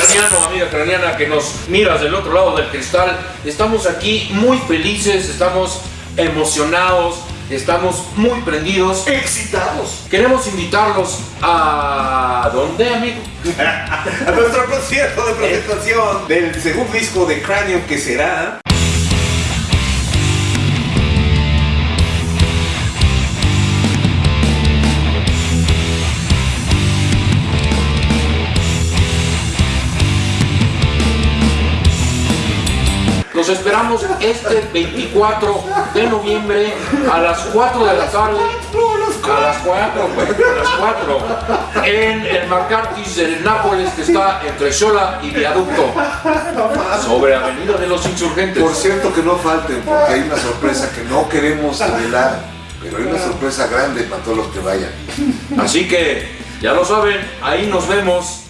craniano, amiga craniana que nos miras del otro lado del cristal. Estamos aquí muy felices, estamos emocionados, estamos muy prendidos. Excitados. Queremos invitarlos a... ¿Dónde, amigo? a nuestro concierto de presentación del segundo disco de Cranium que será Los esperamos este 24 de noviembre a las 4 de la tarde. A las 4, güey, a las 4. En el Marcartis del Nápoles que está entre Xola y Viaducto. Sobre Avenida de los Insurgentes. Por cierto que no falten, porque hay una sorpresa que no queremos revelar, pero hay una sorpresa grande para todos los que vayan. Así que, ya lo saben, ahí nos vemos